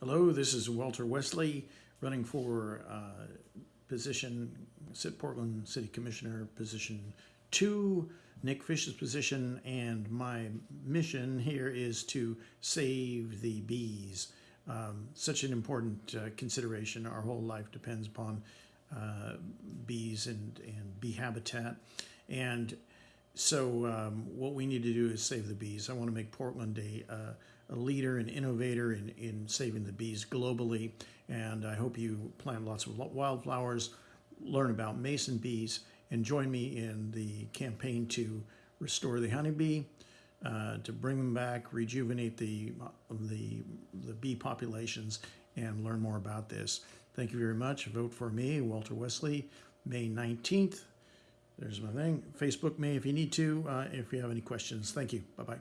Hello, this is Walter Wesley, running for uh, position, Portland City Commissioner, position two, Nick Fish's position, and my mission here is to save the bees. Um, such an important uh, consideration. Our whole life depends upon uh, bees and, and bee habitat. And so um, what we need to do is save the bees. I want to make Portland a, uh, a leader and innovator in, in saving the bees globally. And I hope you plant lots of wildflowers, learn about mason bees, and join me in the campaign to restore the honeybee, uh, to bring them back, rejuvenate the, the, the bee populations, and learn more about this. Thank you very much. Vote for me, Walter Wesley, May 19th. There's my thing. Facebook me if you need to, uh, if you have any questions. Thank you. Bye-bye.